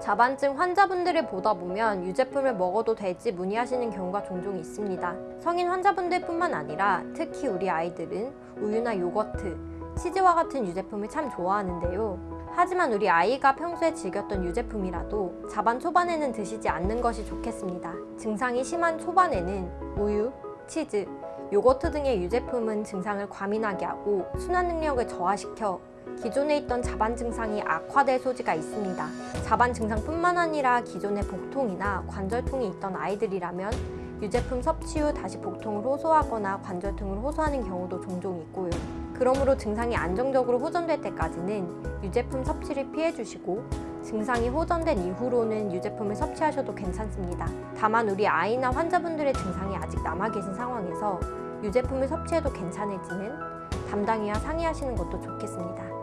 자반증 환자분들을 보다 보면 유제품을 먹어도 될지 문의하시는 경우가 종종 있습니다. 성인 환자분들 뿐만 아니라 특히 우리 아이들은 우유나 요거트, 치즈와 같은 유제품을 참 좋아하는데요. 하지만 우리 아이가 평소에 즐겼던 유제품이라도 자반 초반에는 드시지 않는 것이 좋겠습니다. 증상이 심한 초반에는 우유, 치즈, 요거트 등의 유제품은 증상을 과민하게 하고 순환 능력을 저하시켜 기존에 있던 자반 증상이 악화될 소지가 있습니다. 자반 증상뿐만 아니라 기존에 복통이나 관절통이 있던 아이들이라면 유제품 섭취 후 다시 복통을 호소하거나 관절통을 호소하는 경우도 종종 있고요. 그러므로 증상이 안정적으로 호전될 때까지는 유제품 섭취를 피해주시고 증상이 호전된 이후로는 유제품을 섭취하셔도 괜찮습니다. 다만 우리 아이나 환자분들의 증상이 아직 남아 계신 상황에서 유제품을 섭취해도 괜찮을지는 담당이와 상의하시는 것도 좋겠습니다.